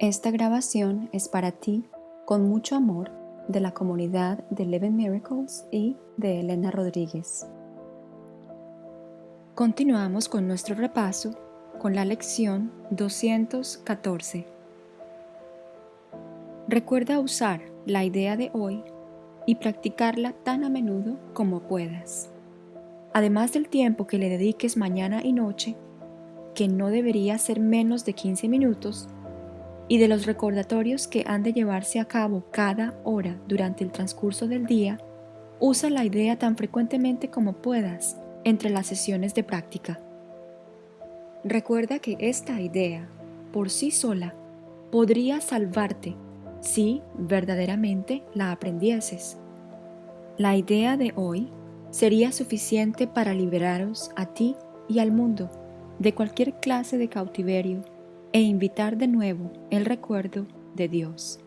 Esta grabación es para ti con mucho amor de la comunidad de Eleven Miracles y de Elena Rodríguez. Continuamos con nuestro repaso con la lección 214. Recuerda usar la idea de hoy y practicarla tan a menudo como puedas. Además del tiempo que le dediques mañana y noche, que no debería ser menos de 15 minutos, y de los recordatorios que han de llevarse a cabo cada hora durante el transcurso del día, usa la idea tan frecuentemente como puedas entre las sesiones de práctica. Recuerda que esta idea, por sí sola, podría salvarte si verdaderamente la aprendieses. La idea de hoy sería suficiente para liberaros a ti y al mundo de cualquier clase de cautiverio e invitar de nuevo el recuerdo de Dios.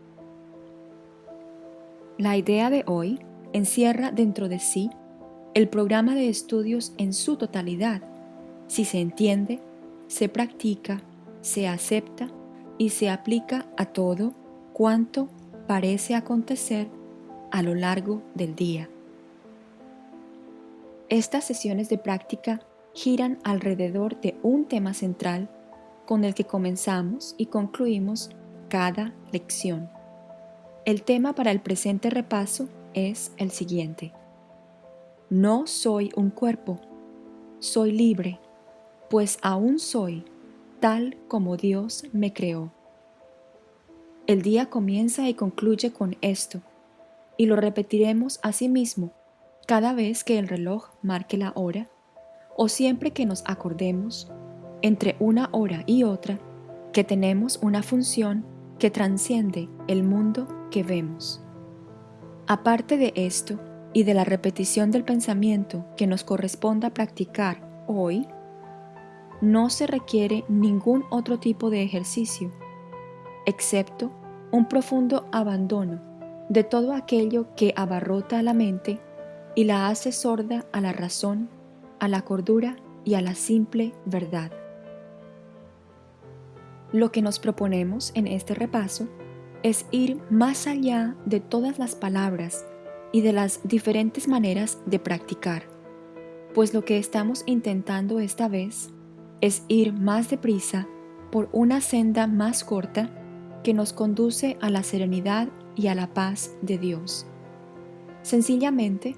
La idea de hoy encierra dentro de sí el programa de estudios en su totalidad, si se entiende, se practica, se acepta y se aplica a todo cuanto parece acontecer a lo largo del día. Estas sesiones de práctica giran alrededor de un tema central con el que comenzamos y concluimos cada lección. El tema para el presente repaso es el siguiente. No soy un cuerpo, soy libre, pues aún soy tal como Dios me creó. El día comienza y concluye con esto, y lo repetiremos a sí mismo cada vez que el reloj marque la hora o siempre que nos acordemos entre una hora y otra que tenemos una función que transciende el mundo que vemos. Aparte de esto y de la repetición del pensamiento que nos corresponda practicar hoy, no se requiere ningún otro tipo de ejercicio, excepto un profundo abandono de todo aquello que abarrota a la mente y la hace sorda a la razón, a la cordura y a la simple verdad. Lo que nos proponemos en este repaso es ir más allá de todas las palabras y de las diferentes maneras de practicar, pues lo que estamos intentando esta vez es ir más deprisa por una senda más corta que nos conduce a la serenidad y a la paz de Dios. Sencillamente,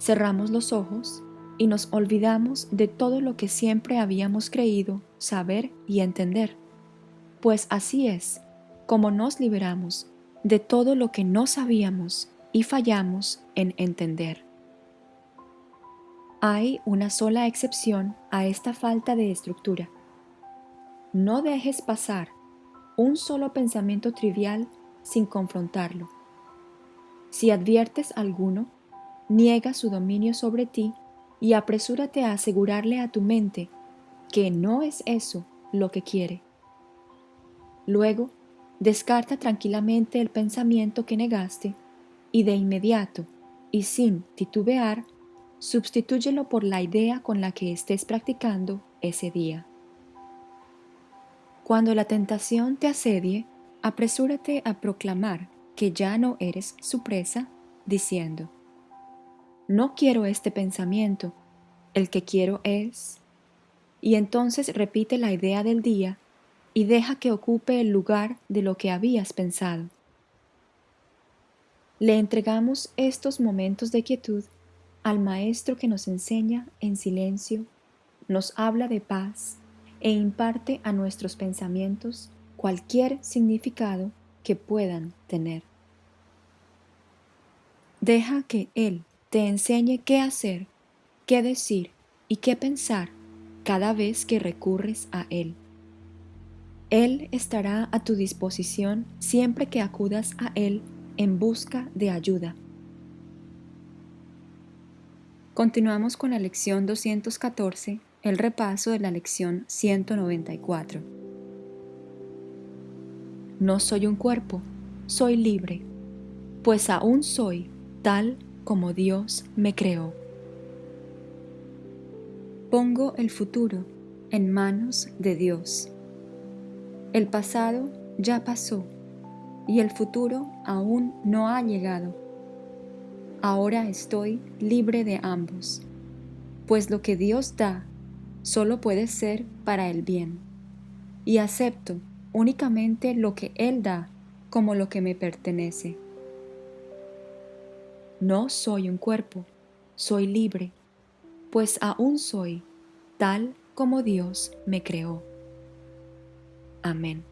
cerramos los ojos y nos olvidamos de todo lo que siempre habíamos creído saber y entender pues así es como nos liberamos de todo lo que no sabíamos y fallamos en entender. Hay una sola excepción a esta falta de estructura. No dejes pasar un solo pensamiento trivial sin confrontarlo. Si adviertes alguno, niega su dominio sobre ti y apresúrate a asegurarle a tu mente que no es eso lo que quiere. Luego, descarta tranquilamente el pensamiento que negaste y de inmediato, y sin titubear, sustitúyelo por la idea con la que estés practicando ese día. Cuando la tentación te asedie, apresúrate a proclamar que ya no eres su presa, diciendo, no quiero este pensamiento, el que quiero es... Y entonces repite la idea del día y deja que ocupe el lugar de lo que habías pensado. Le entregamos estos momentos de quietud al Maestro que nos enseña en silencio, nos habla de paz e imparte a nuestros pensamientos cualquier significado que puedan tener. Deja que Él te enseñe qué hacer, qué decir y qué pensar cada vez que recurres a Él. Él estará a tu disposición siempre que acudas a Él en busca de ayuda. Continuamos con la lección 214, el repaso de la lección 194. No soy un cuerpo, soy libre, pues aún soy tal como Dios me creó. Pongo el futuro en manos de Dios. El pasado ya pasó y el futuro aún no ha llegado. Ahora estoy libre de ambos, pues lo que Dios da solo puede ser para el bien, y acepto únicamente lo que Él da como lo que me pertenece. No soy un cuerpo, soy libre, pues aún soy tal como Dios me creó. Amén.